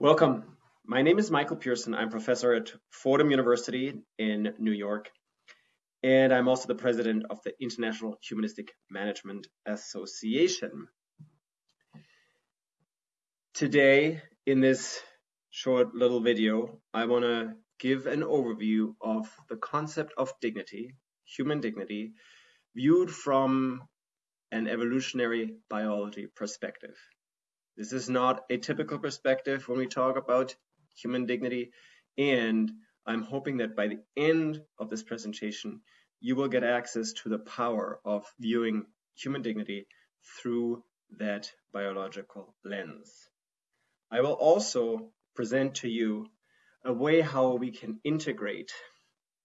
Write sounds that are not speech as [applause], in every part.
Welcome. My name is Michael Pirson. I'm professor at Fordham University in New York, and I'm also the president of the International Humanistic Management Association. Today, in this short little video, I want to give an overview of the concept of dignity, human dignity, viewed from an evolutionary biology perspective. This is not a typical perspective when we talk about human dignity. And I'm hoping that by the end of this presentation, you will get access to the power of viewing human dignity through that biological lens. I will also present to you a way how we can integrate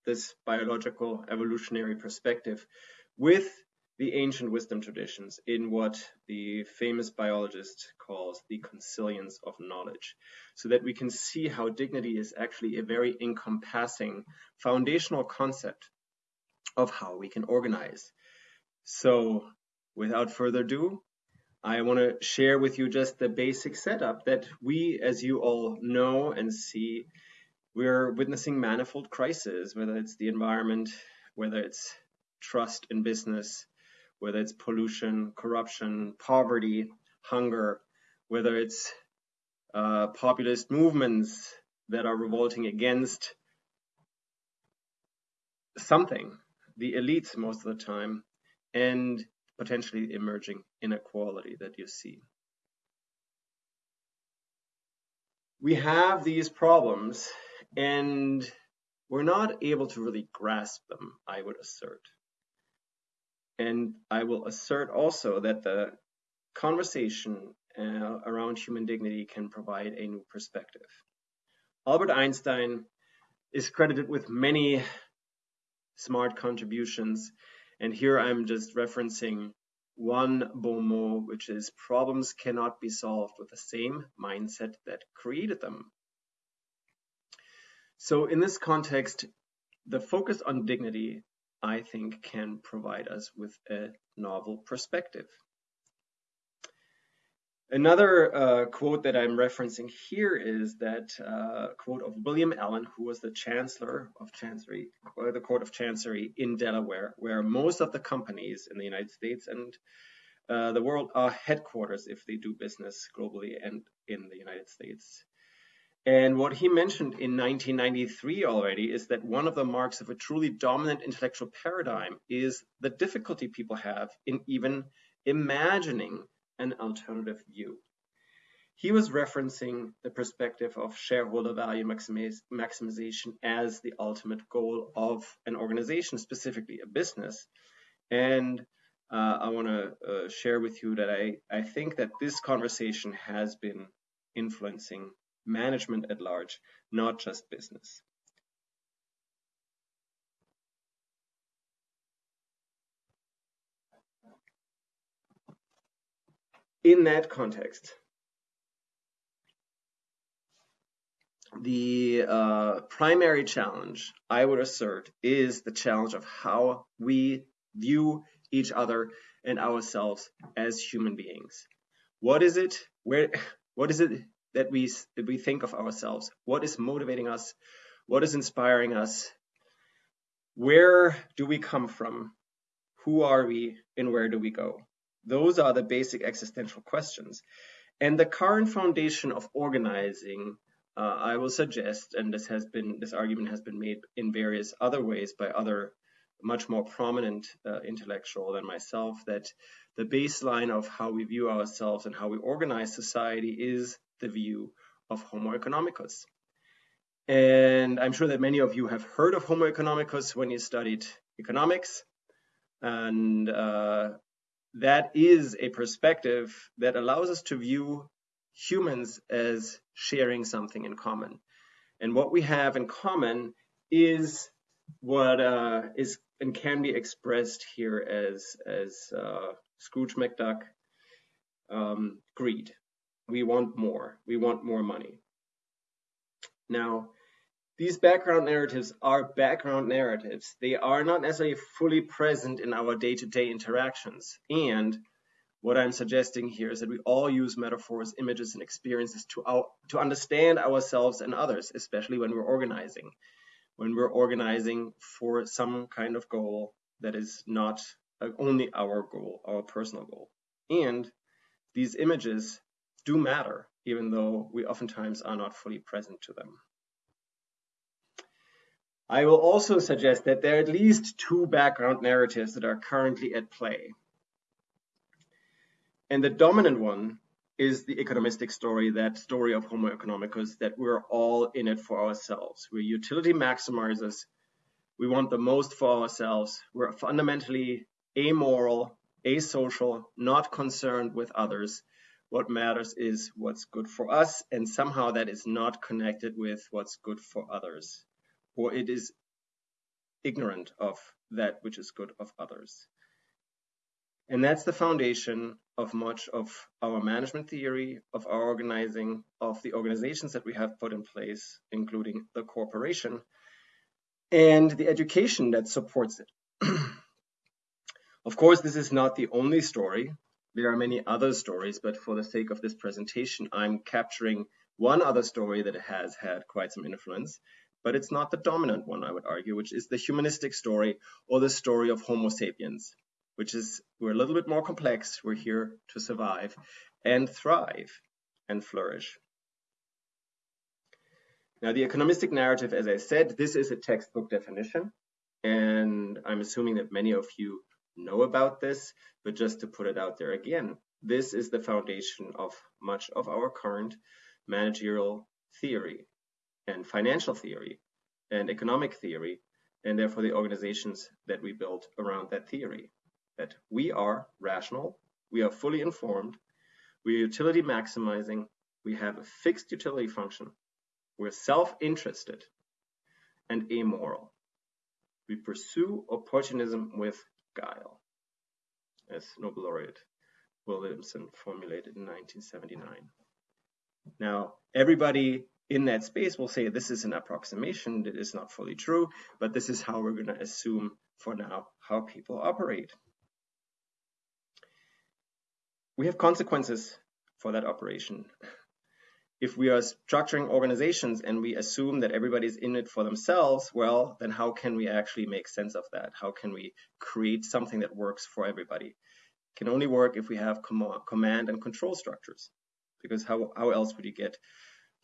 this biological evolutionary perspective with the ancient wisdom traditions in what the famous biologist calls the consilience of knowledge, so that we can see how dignity is actually a very encompassing foundational concept of how we can organize. So, without further ado, I want to share with you just the basic setup that we, as you all know and see, we're witnessing manifold crises, whether it's the environment, whether it's trust in business, whether it's pollution, corruption, poverty, hunger, whether it's uh, populist movements that are revolting against something, the elites most of the time, and potentially emerging inequality that you see. We have these problems and we're not able to really grasp them, I would assert. And I will assert also that the conversation uh, around human dignity can provide a new perspective. Albert Einstein is credited with many smart contributions, and here I'm just referencing one bon mot, which is problems cannot be solved with the same mindset that created them. So in this context, the focus on dignity I think can provide us with a novel perspective. Another uh, quote that I'm referencing here is that uh, quote of William Allen, who was the Chancellor of Chancery, or the Court of Chancery in Delaware, where most of the companies in the United States and uh, the world are headquarters if they do business globally and in the United States. And what he mentioned in 1993 already is that one of the marks of a truly dominant intellectual paradigm is the difficulty people have in even imagining an alternative view. He was referencing the perspective of shareholder value maximization as the ultimate goal of an organization, specifically a business. And uh, I want to uh, share with you that I, I think that this conversation has been influencing management at large, not just business. In that context, the uh, primary challenge, I would assert, is the challenge of how we view each other and ourselves as human beings. What is it? Where? What is it that we we think of ourselves. What is motivating us? What is inspiring us? Where do we come from? Who are we? And where do we go? Those are the basic existential questions. And the current foundation of organizing uh, i will suggest and this has been this argument has been made in various other ways by other much more prominent uh, intellectual than myself that the baseline of how we view ourselves and how we organize society is the view of Homo economicus. And I'm sure that many of you have heard of Homo economicus when you studied economics. And uh, that is a perspective that allows us to view humans as sharing something in common. And what we have in common is what uh, is and can be expressed here as, as uh, Scrooge McDuck um, greed we want more. We want more money. Now, these background narratives are background narratives. They are not necessarily fully present in our day to day interactions. And what I'm suggesting here is that we all use metaphors, images, and experiences to, to understand ourselves and others, especially when we're organizing. When we're organizing for some kind of goal that is not uh, only our goal, our personal goal. And these images do matter, even though we oftentimes are not fully present to them. I will also suggest that there are at least two background narratives that are currently at play. And the dominant one is the economistic story, that story of Homo economicus, that we're all in it for ourselves. We're utility maximizers. We want the most for ourselves. We're fundamentally amoral, asocial, not concerned with others. What matters is what's good for us, and somehow that is not connected with what's good for others, or it is ignorant of that which is good of others. And that's the foundation of much of our management theory, of our organizing, of the organizations that we have put in place, including the corporation, and the education that supports it. [clears throat] of course, this is not the only story. There are many other stories, but for the sake of this presentation, I'm capturing one other story that has had quite some influence, but it's not the dominant one, I would argue, which is the humanistic story or the story of Homo sapiens which is we're a little bit more complex. We're here to survive and thrive and flourish. Now, the economistic narrative, as I said, this is a textbook definition, and I'm assuming that many of you know about this, but just to put it out there again, this is the foundation of much of our current managerial theory and financial theory and economic theory, and therefore the organizations that we built around that theory that we are rational, we are fully informed, we are utility maximizing, we have a fixed utility function, we're self-interested and amoral. We pursue opportunism with guile, as Nobel laureate Williamson formulated in 1979. Now, everybody in that space will say this is an approximation, that is not fully true, but this is how we're going to assume for now how people operate we have consequences for that operation. If we are structuring organizations and we assume that everybody's in it for themselves, well, then how can we actually make sense of that? How can we create something that works for everybody? It can only work if we have com command and control structures, because how, how else would you get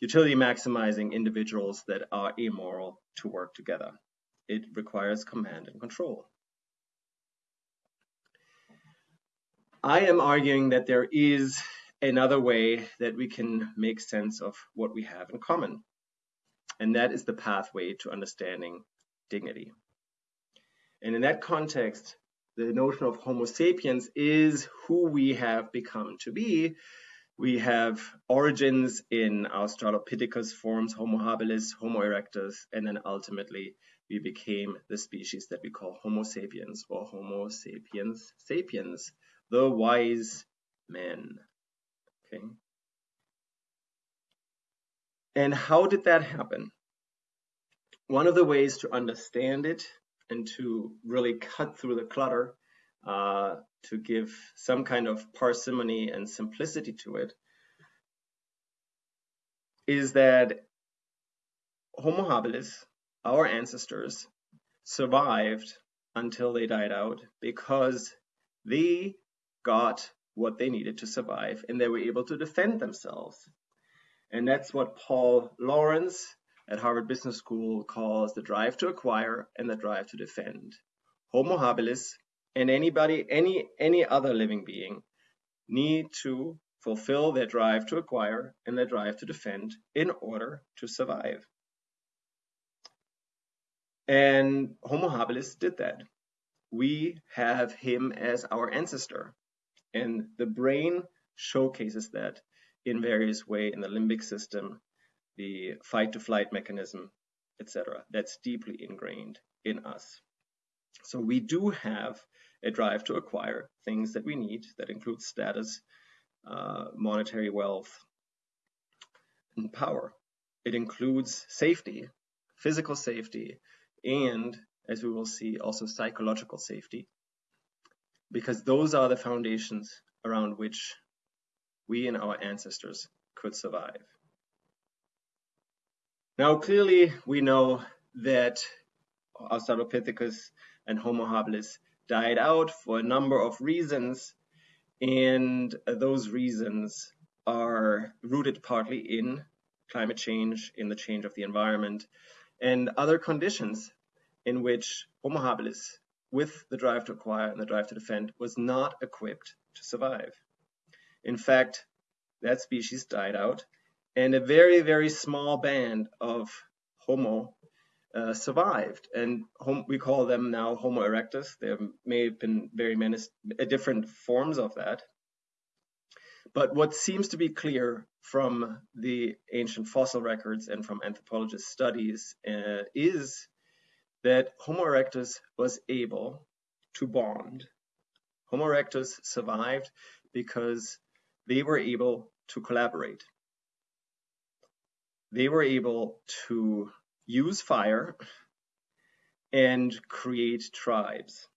utility maximizing individuals that are amoral to work together? It requires command and control. I am arguing that there is another way that we can make sense of what we have in common. And that is the pathway to understanding dignity. And in that context, the notion of Homo sapiens is who we have become to be. We have origins in Australopithecus forms, Homo habilis, Homo erectus, and then ultimately we became the species that we call Homo sapiens or Homo sapiens sapiens, the wise men. And how did that happen? One of the ways to understand it and to really cut through the clutter, uh, to give some kind of parsimony and simplicity to it, is that Homo habilis, our ancestors, survived until they died out because they got what they needed to survive and they were able to defend themselves. And that's what Paul Lawrence at Harvard Business School calls the drive to acquire and the drive to defend. Homo habilis and anybody, any, any other living being need to fulfill their drive to acquire and their drive to defend in order to survive. And Homo habilis did that. We have him as our ancestor. And the brain showcases that in various way in the limbic system, the fight to flight mechanism, etc. That's deeply ingrained in us. So we do have a drive to acquire things that we need that includes status, uh, monetary wealth, and power. It includes safety, physical safety, and as we will see, also psychological safety because those are the foundations around which we and our ancestors could survive. Now, clearly, we know that Australopithecus and Homo habilis died out for a number of reasons, and those reasons are rooted partly in climate change, in the change of the environment, and other conditions in which Homo habilis, with the drive to acquire and the drive to defend, was not equipped to survive. In fact, that species died out, and a very, very small band of Homo uh, survived, and hom- we call them now Homo erectus. There may have been very many uh, different forms of that. But what seems to be clear from the ancient fossil records and from anthropologist studies uh, is that Homo erectus was able to bond. Homo erectus survived because they were able to collaborate. They were able to use fire and create tribes.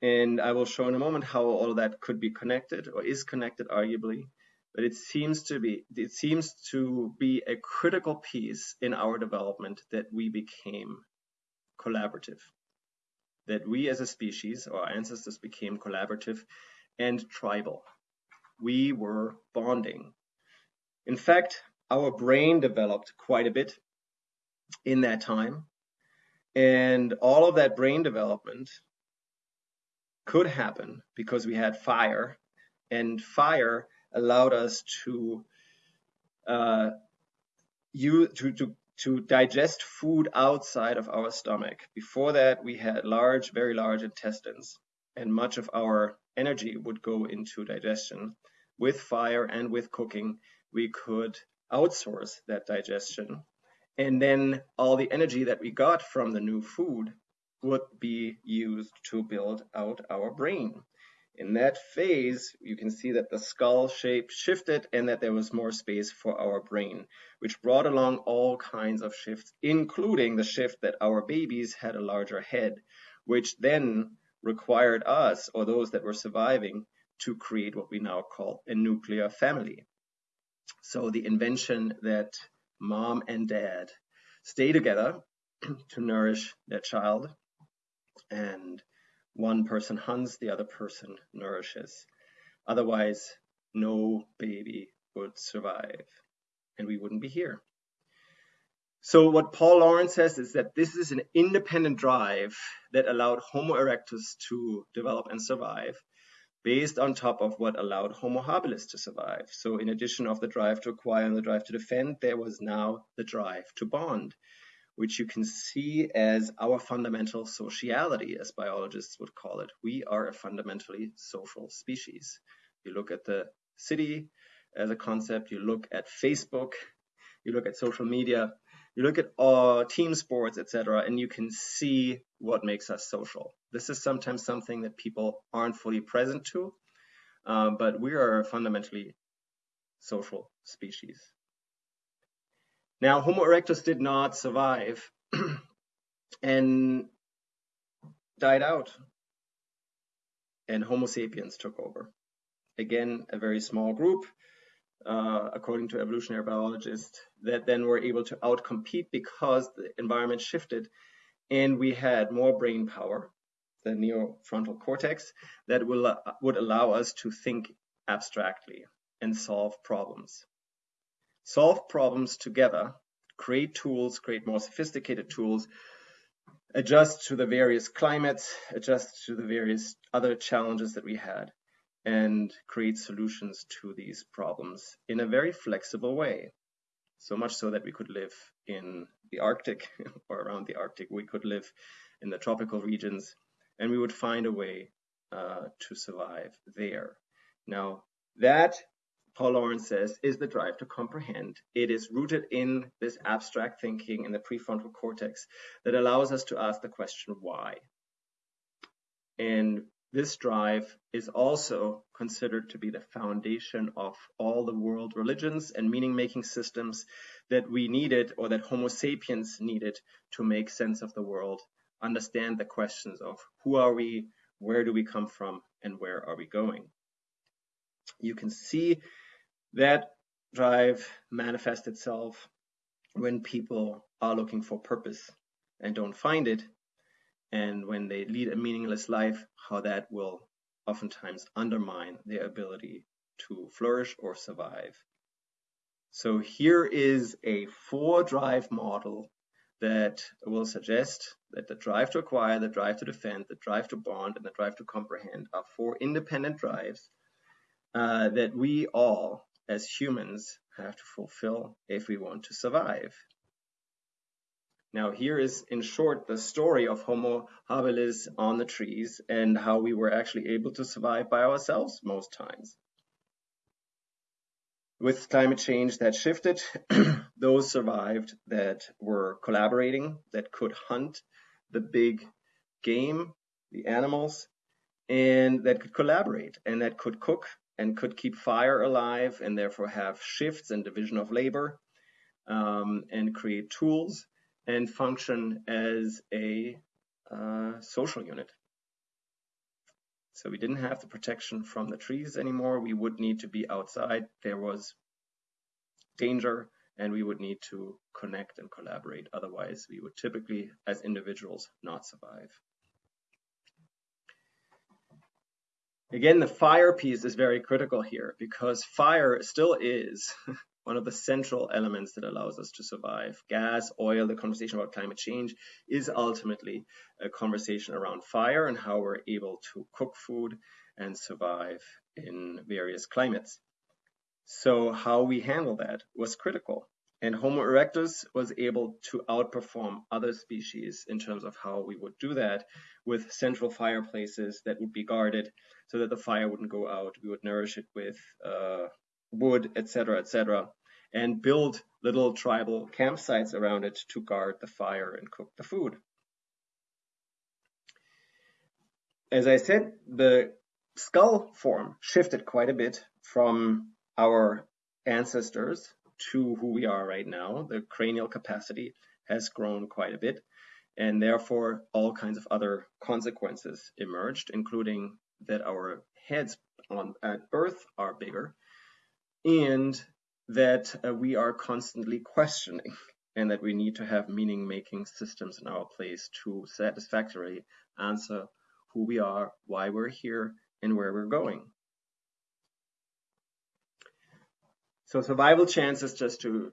And I will show in a moment how all that could be connected or is connected arguably. But it seems to be it seems to be a critical piece in our development that we became collaborative. That we as a species, our ancestors became collaborative and tribal. We were bonding. In fact, our brain developed quite a bit in that time. And all of that brain development could happen because we had fire, and fire allowed us to uh, to, to to digest food outside of our stomach. Before that, we had large, very large intestines, and much of our energy would go into digestion. With fire and with cooking, we could outsource that digestion. And then all the energy that we got from the new food would be used to build out our brain. In that phase, you can see that the skull shape shifted and that there was more space for our brain, which brought along all kinds of shifts, including the shift that our babies had a larger head, which then required us, or those that were surviving, to create what we now call a nuclear family. So the invention that mom and dad stay together [clears throat] to nourish their child and one person hunts, the other person nourishes. Otherwise, no baby would survive and we wouldn't be here. So what Paul Lawrence says is that this is an independent drive that allowed Homo erectus to develop and survive based on top of what allowed Homo habilis to survive. So in addition of the drive to acquire and the drive to defend, there was now the drive to bond which you can see as our fundamental sociality, as biologists would call it. We are a fundamentally social species. You look at the city as a concept, you look at Facebook, you look at social media, you look at uh, team sports, etc., and you can see what makes us social. This is sometimes something that people aren't fully present to, uh, but we are a fundamentally social species. Now, Homo erectus did not survive [clears throat] and died out, and Homo sapiens took over. Again, a very small group, uh, according to evolutionary biologists, that then were able to outcompete because the environment shifted and we had more brain power, the neofrontal cortex, that will, uh, would allow us to think abstractly and solve problems solve problems together, create tools, create more sophisticated tools, adjust to the various climates, adjust to the various other challenges that we had, and create solutions to these problems in a very flexible way. So much so that we could live in the Arctic [laughs] or around the Arctic, we could live in the tropical regions, and we would find a way uh, to survive there. Now, that Paul Lawrence says, is the drive to comprehend. It is rooted in this abstract thinking in the prefrontal cortex that allows us to ask the question why. And this drive is also considered to be the foundation of all the world religions and meaning making systems that we needed or that Homo sapiens needed to make sense of the world, understand the questions of who are we, where do we come from, and where are we going. You can see that drive manifests itself when people are looking for purpose and don't find it, and when they lead a meaningless life, how that will oftentimes undermine their ability to flourish or survive. So here is a four drive model that will suggest that the drive to acquire, the drive to defend, the drive to bond, and the drive to comprehend are four independent drives uh, that we all, as humans, have to fulfill if we want to survive. Now, here is in short the story of Homo habilis on the trees and how we were actually able to survive by ourselves most times. With climate change that shifted, [clears throat] those survived that were collaborating, that could hunt the big game, the animals, and that could collaborate and that could cook and could keep fire alive and therefore have shifts and division of labor um, and create tools and function as a uh, social unit. So we didn't have the protection from the trees anymore. We would need to be outside. There was danger and we would need to connect and collaborate. Otherwise, we would typically, as individuals, not survive. Again, the fire piece is very critical here because fire still is [laughs] one of the central elements that allows us to survive. Gas, oil, the conversation about climate change is ultimately a conversation around fire and how we're able to cook food and survive in various climates. So how we handle that was critical. And Homo erectus was able to outperform other species in terms of how we would do that with central fireplaces that would be guarded so that the fire wouldn't go out. We would nourish it with uh, wood, etc., etc and build little tribal campsites around it to guard the fire and cook the food. As I said, the skull form shifted quite a bit from our ancestors to who we are right now. The cranial capacity has grown quite a bit, and therefore all kinds of other consequences emerged, including that our heads on at birth are bigger, and that uh, we are constantly questioning and that we need to have meaning making systems in our place to satisfactorily answer who we are, why we're here, and where we're going. So survival chances, just to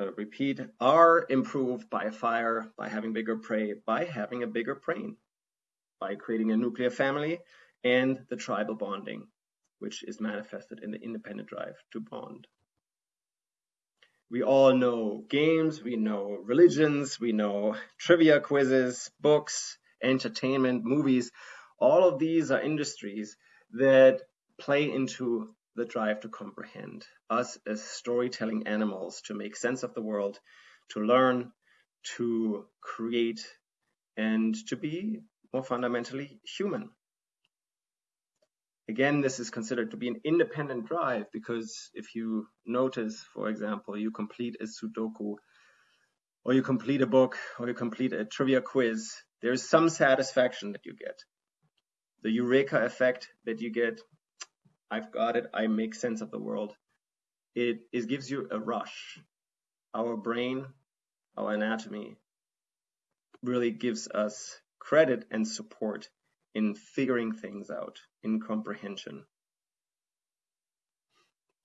uh, repeat, are improved by fire, by having bigger prey, by having a bigger brain, by creating a nuclear family, and the tribal bonding, which is manifested in the independent drive to bond. We all know games, we know religions, we know trivia quizzes, books, entertainment, movies. All of these are industries that play into the drive to comprehend us as storytelling animals, to make sense of the world, to learn, to create, and to be more fundamentally human. Again, this is considered to be an independent drive because if you notice, for example, you complete a Sudoku or you complete a book or you complete a trivia quiz, there's some satisfaction that you get. The eureka effect that you get, I've got it, I make sense of the world. It, it gives you a rush. Our brain, our anatomy really gives us credit and support in figuring things out, in comprehension.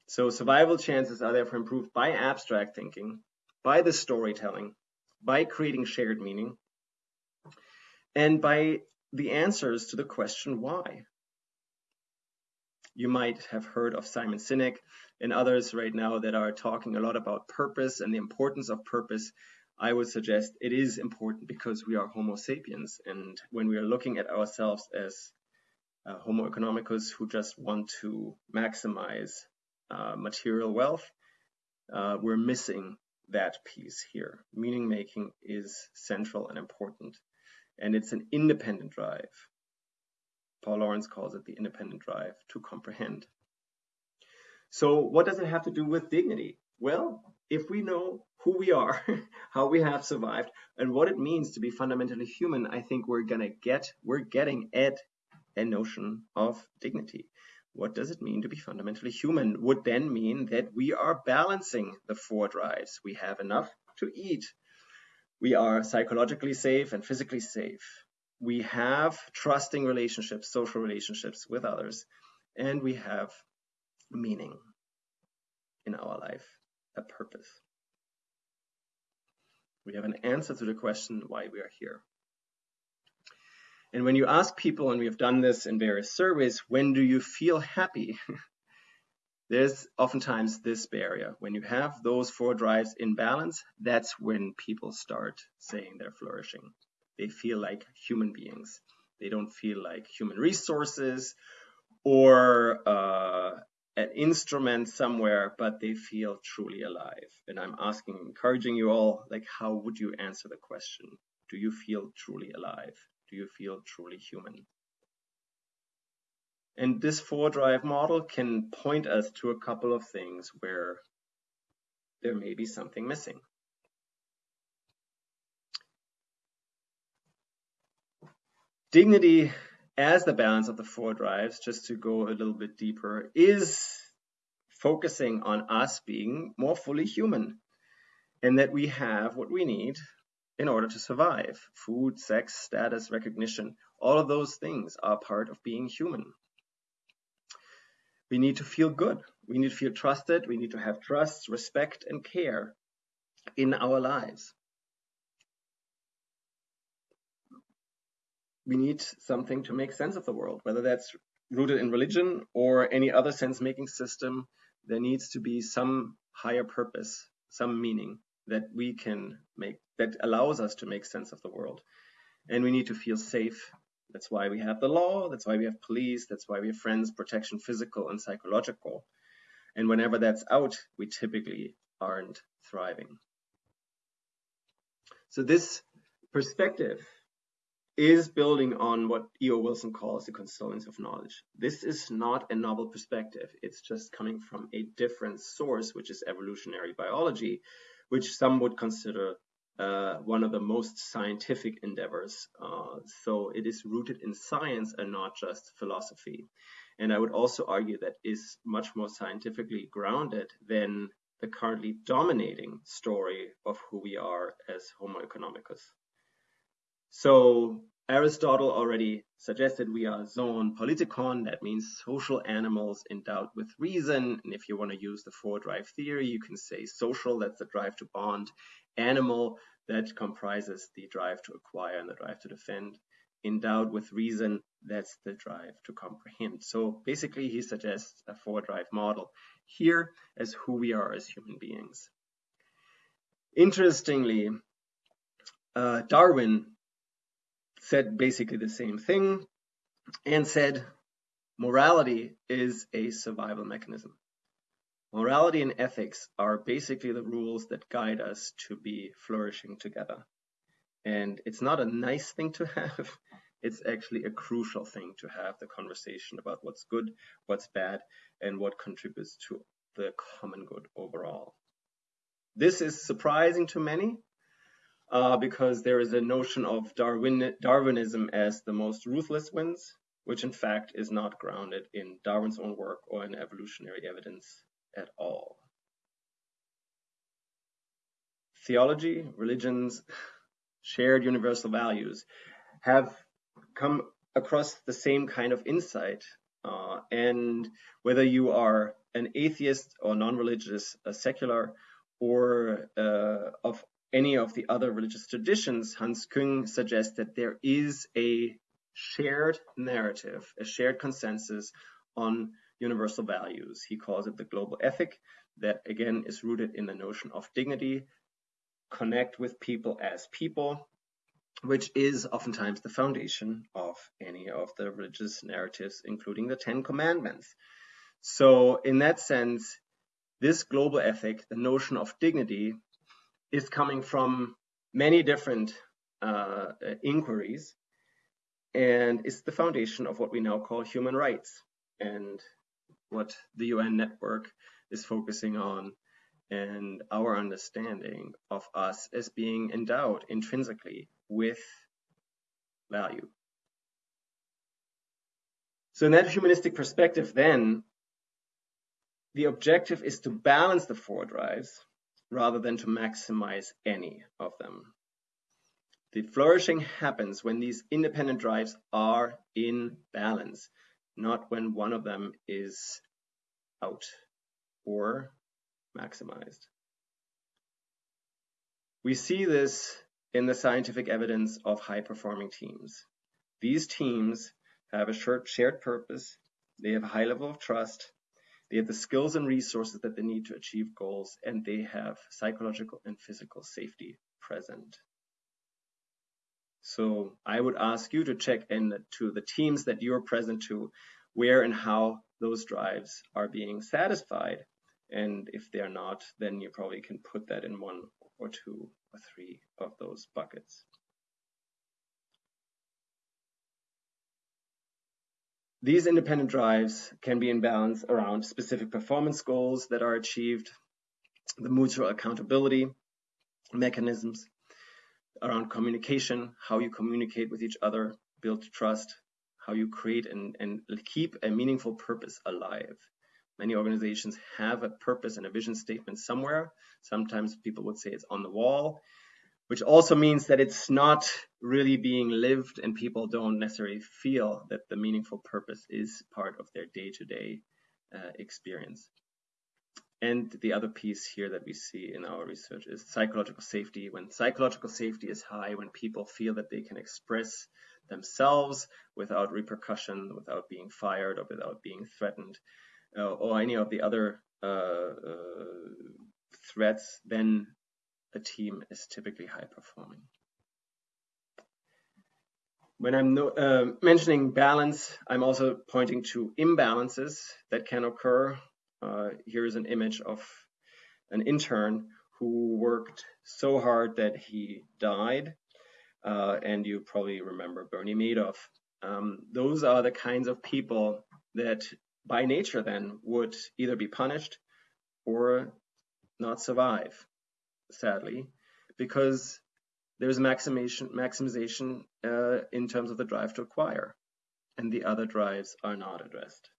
So survival chances are therefore improved by abstract thinking, by the storytelling, by creating shared meaning, and by the answers to the question why. You might have heard of Simon Sinek and others right now that are talking a lot about purpose and the importance of purpose I would suggest it is important because we are Homo sapiens. And when we are looking at ourselves as uh, Homo economicus who just want to maximize uh, material wealth, uh, we're missing that piece here. Meaning making is central and important. And it's an independent drive. Paul Lawrence calls it the independent drive to comprehend. So, what does it have to do with dignity? Well, if we know who we are, [laughs] how we have survived, and what it means to be fundamentally human, I think we're gonna get, we're getting at a notion of dignity. What does it mean to be fundamentally human? Would then mean that we are balancing the four drives. We have enough to eat. We are psychologically safe and physically safe. We have trusting relationships, social relationships with others, and we have meaning in our life, a purpose. We have an answer to the question why we are here. And when you ask people, and we have done this in various surveys, when do you feel happy? [laughs] There's oftentimes this barrier. When you have those four drives in balance, that's when people start saying they're flourishing. They feel like human beings. They don't feel like human resources or uh, an instrument somewhere, but they feel truly alive. And I'm asking, encouraging you all, like, how would you answer the question? Do you feel truly alive? Do you feel truly human? And this four drive model can point us to a couple of things where there may be something missing. Dignity as the balance of the four drives, just to go a little bit deeper, is focusing on us being more fully human and that we have what we need in order to survive. Food, sex, status, recognition, all of those things are part of being human. We need to feel good. We need to feel trusted. We need to have trust, respect, and care in our lives. We need something to make sense of the world, whether that's rooted in religion or any other sense making system. There needs to be some higher purpose, some meaning that we can make that allows us to make sense of the world. And we need to feel safe. That's why we have the law, that's why we have police, that's why we have friends, protection, physical and psychological. And whenever that's out, we typically aren't thriving. So this perspective is building on what E.O. Wilson calls the consilience of knowledge. This is not a novel perspective. It's just coming from a different source, which is evolutionary biology, which some would consider uh, one of the most scientific endeavors. Uh, so it is rooted in science and not just philosophy. And I would also argue that is much more scientifically grounded than the currently dominating story of who we are as Homo economicus. So Aristotle already suggested we are zoon politikon, that means social animals endowed with reason. And if you want to use the four drive theory, you can say social, that's the drive to bond, animal, that comprises the drive to acquire and the drive to defend. Endowed with reason, that's the drive to comprehend. So basically, he suggests a four drive model here as who we are as human beings. Interestingly, uh, Darwin said basically the same thing and said morality is a survival mechanism. Morality and ethics are basically the rules that guide us to be flourishing together. And it's not a nice thing to have, [laughs] it's actually a crucial thing to have the conversation about what's good, what's bad, and what contributes to the common good overall. This is surprising to many uh, because there is a notion of Darwin, Darwinism as the most ruthless wins, which in fact is not grounded in Darwin's own work or in evolutionary evidence at all. Theology, religions, shared universal values have come across the same kind of insight. Uh, and whether you are an atheist or non-religious, a secular, or uh, of any of the other religious traditions, Hans Küng suggests that there is a shared narrative, a shared consensus on universal values. He calls it the global ethic that again is rooted in the notion of dignity, connect with people as people, which is oftentimes the foundation of any of the religious narratives, including the Ten Commandments. So in that sense, this global ethic, the notion of dignity, is coming from many different uh, inquiries and is the foundation of what we now call human rights and what the UN network is focusing on and our understanding of us as being endowed intrinsically with value. So in that humanistic perspective, then, the objective is to balance the four drives rather than to maximize any of them. The flourishing happens when these independent drives are in balance, not when one of them is out or maximized. We see this in the scientific evidence of high performing teams. These teams have a shared purpose, they have a high level of trust, they have the skills and resources that they need to achieve goals, and they have psychological and physical safety present. So I would ask you to check in to the teams that you're present to, where and how those drives are being satisfied. And if they're not, then you probably can put that in one or two or three of those buckets. These independent drives can be in balance around specific performance goals that are achieved, the mutual accountability mechanisms around communication, how you communicate with each other, build trust, how you create and, and keep a meaningful purpose alive. Many organizations have a purpose and a vision statement somewhere. Sometimes people would say it's on the wall, which also means that it's not really being lived and people don't necessarily feel that the meaningful purpose is part of their day-to-day uh, experience. And the other piece here that we see in our research is psychological safety. When psychological safety is high, when people feel that they can express themselves without repercussion, without being fired or without being threatened, uh, or any of the other uh, uh, threats, then a team is typically high performing. When I'm no, uh, mentioning balance, I'm also pointing to imbalances that can occur. Uh, here is an image of an intern who worked so hard that he died. Uh, and you probably remember Bernie Madoff. Um, those are the kinds of people that by nature then would either be punished or not survive, sadly, because there's maximization, maximization uh, in terms of the drive to acquire, and the other drives are not addressed.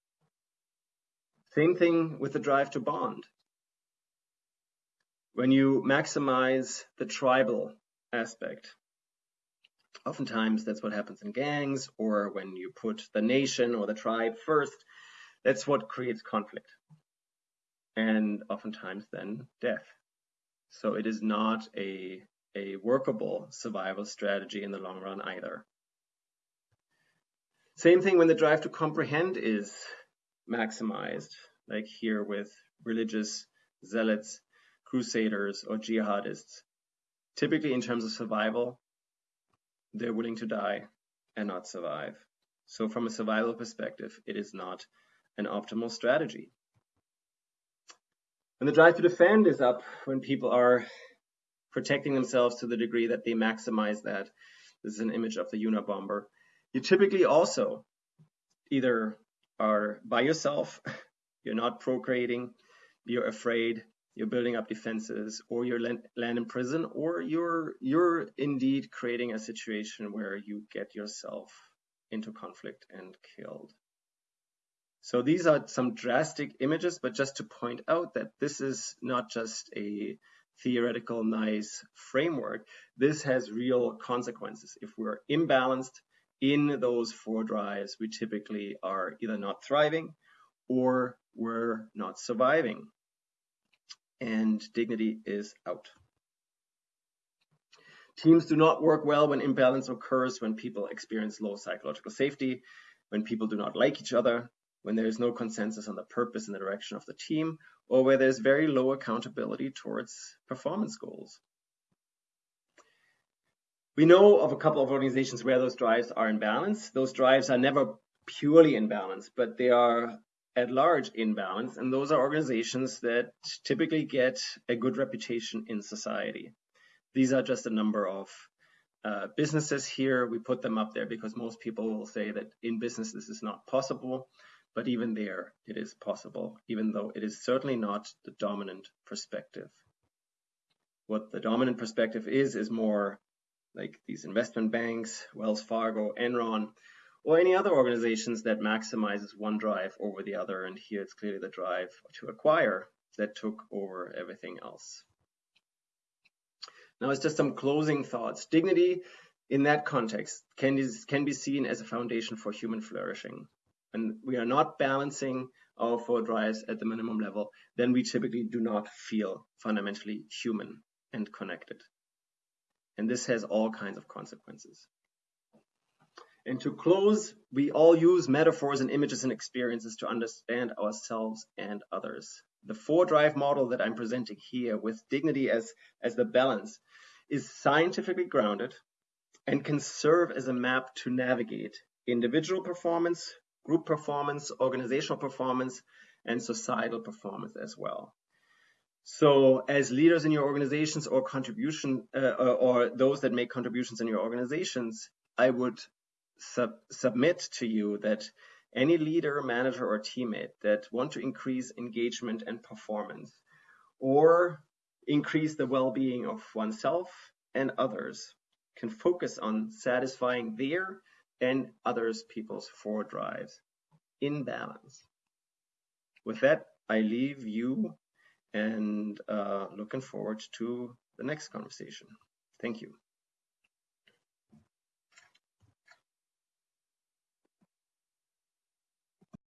Same thing with the drive to bond. When you maximize the tribal aspect, oftentimes that's what happens in gangs, or when you put the nation or the tribe first, that's what creates conflict and oftentimes then death. So it is not a, a workable survival strategy in the long run either. Same thing when the drive to comprehend is maximized, like here with religious zealots, crusaders, or jihadists. Typically, in terms of survival, they're willing to die and not survive. So, from a survival perspective, it is not an optimal strategy. When the drive to defend is up, when people are protecting themselves to the degree that they maximize that, this is an image of the Unabomber, you typically also either are by yourself, [laughs] you're not procreating, you're afraid, you're building up defenses, or you're land in prison, or you're you're indeed creating a situation where you get yourself into conflict and killed. So these are some drastic images, but just to point out that this is not just a theoretical nice framework. This has real consequences. If we're imbalanced in those four drives, we typically are either not thriving or we're not surviving. And dignity is out. Teams do not work well when imbalance occurs, when people experience low psychological safety, when people do not like each other, when there is no consensus on the purpose and the direction of the team, or where there's very low accountability towards performance goals. We know of a couple of organizations where those drives are in balance. Those drives are never purely in balance, but they are at large in balance. And those are organizations that typically get a good reputation in society. These are just a number of uh, businesses here. We put them up there because most people will say that in business this is not possible. But even there, it is possible, even though it is certainly not the dominant perspective. What the dominant perspective is, is more like these investment banks, Wells Fargo, Enron, or any other organizations that maximizes one drive over the other. And here it's clearly the drive to acquire that took over everything else. Now it's just some closing thoughts. Dignity in that context can, is, can be seen as a foundation for human flourishing. And we are not balancing our four drives at the minimum level, then we typically do not feel fundamentally human and connected. And this has all kinds of consequences. And to close, we all use metaphors and images and experiences to understand ourselves and others. The four drive model that I'm presenting here with dignity as, as the balance is scientifically grounded and can serve as a map to navigate individual performance, group performance, organizational performance, and societal performance as well. So as leaders in your organizations or contribution uh, or those that make contributions in your organizations, I would sub submit to you that any leader, manager, or teammate that want to increase engagement and performance or increase the well-being of oneself and others can focus on satisfying their and others people's four drives in balance. With that, I leave you and uh, looking forward to the next conversation. Thank you.